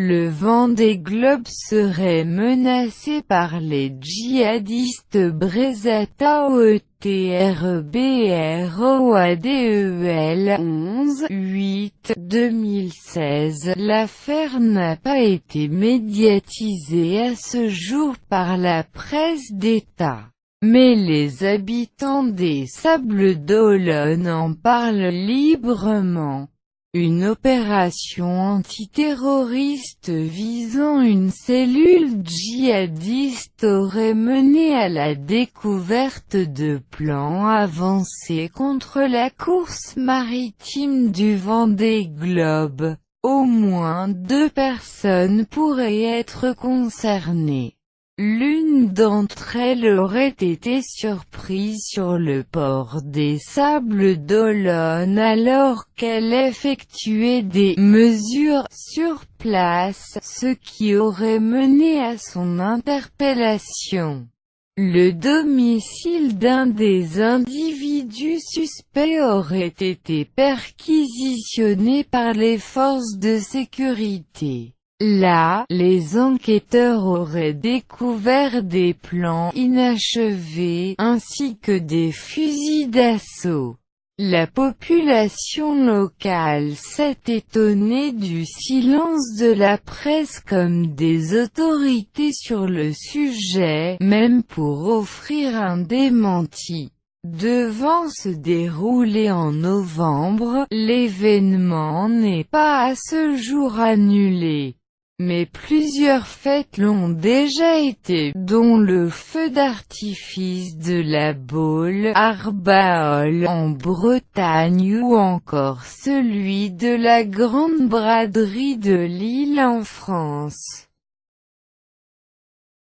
Le Vendée Globe serait menacé par les djihadistes Brezata OETRBROADEL 11 8 2016 L'affaire n'a pas été médiatisée à ce jour par la presse d'État. Mais les habitants des Sables d'Olonne en parlent librement. Une opération antiterroriste visant une cellule djihadiste aurait mené à la découverte de plans avancés contre la course maritime du Vendée Globe. Au moins deux personnes pourraient être concernées. L'une d'entre elles aurait été surprise sur le port des Sables d'Olonne alors qu'elle effectuait des mesures sur place, ce qui aurait mené à son interpellation. Le domicile d'un des individus suspects aurait été perquisitionné par les forces de sécurité. Là, les enquêteurs auraient découvert des plans inachevés, ainsi que des fusils d'assaut. La population locale s'est étonnée du silence de la presse comme des autorités sur le sujet, même pour offrir un démenti. Devant se dérouler en novembre, l'événement n'est pas à ce jour annulé. Mais plusieurs fêtes l'ont déjà été, dont le feu d'artifice de la Baule Arbaol en Bretagne ou encore celui de la Grande Braderie de Lille en France.